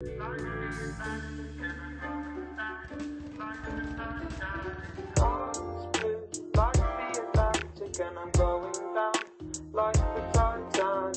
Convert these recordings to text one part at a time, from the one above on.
Eyes blue like the Atlantic and I'm going down like the Titanic.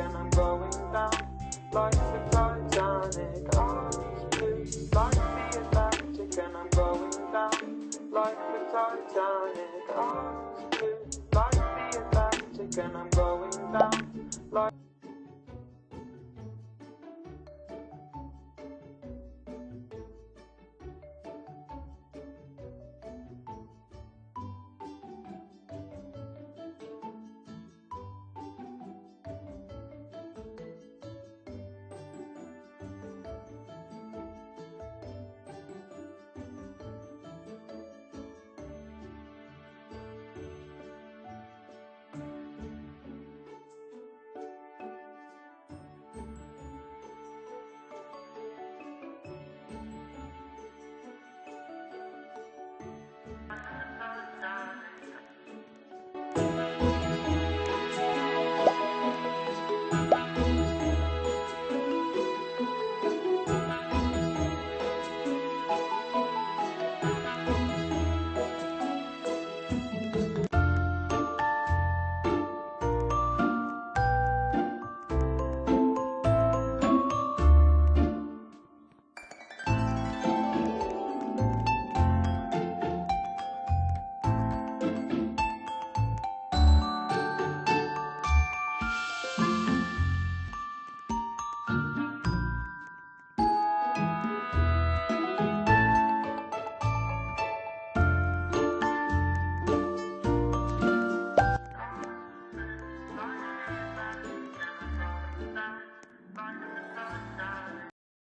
And I'm going down like the Titanic. Eyes blue like the Atlantic and I'm going down like the Titanic. Eyes blue like the Atlantic and I'm going down like